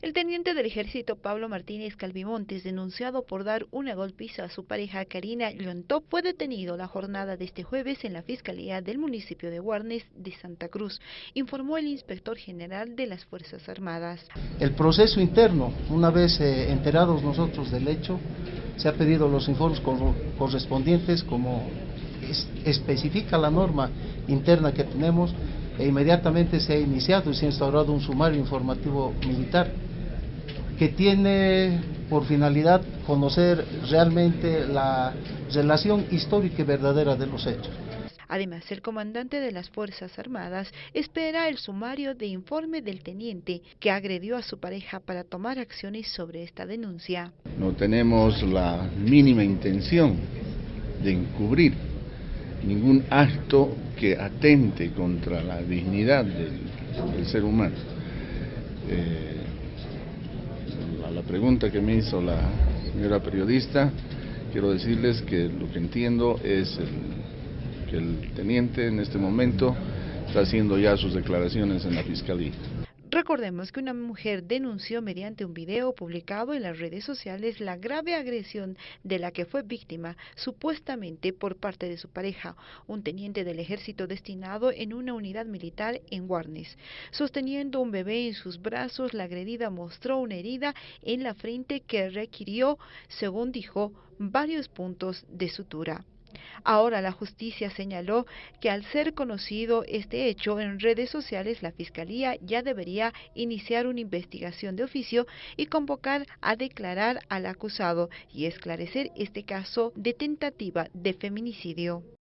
El teniente del ejército Pablo Martínez Calvimontes, denunciado por dar una golpiza a su pareja Karina Llontop, fue detenido la jornada de este jueves en la Fiscalía del municipio de Guarnes de Santa Cruz, informó el inspector general de las Fuerzas Armadas. El proceso interno, una vez eh, enterados nosotros del hecho, se ha pedido los informes correspondientes como especifica la norma interna que tenemos e inmediatamente se ha iniciado y se ha instaurado un sumario informativo militar que tiene por finalidad conocer realmente la relación histórica y verdadera de los hechos. Además, el comandante de las Fuerzas Armadas espera el sumario de informe del teniente que agredió a su pareja para tomar acciones sobre esta denuncia. No tenemos la mínima intención de encubrir ningún acto que atente contra la dignidad del, ser humano. Eh, pregunta que me hizo la señora periodista, quiero decirles que lo que entiendo es que el teniente en este momento está haciendo ya sus declaraciones en la fiscalía. Recordemos que una mujer denunció mediante un video publicado en las redes sociales la grave agresión de la que fue víctima supuestamente por parte de su pareja, un teniente del ejército destinado en una unidad militar en Guarnes. Sosteniendo un bebé en sus brazos, la agredida mostró una herida en la frente que requirió, según dijo, varios puntos de sutura. Ahora la justicia señaló que al ser conocido este hecho en redes sociales, la Fiscalía ya debería iniciar una investigación de oficio y convocar a declarar al acusado y esclarecer este caso de tentativa de feminicidio.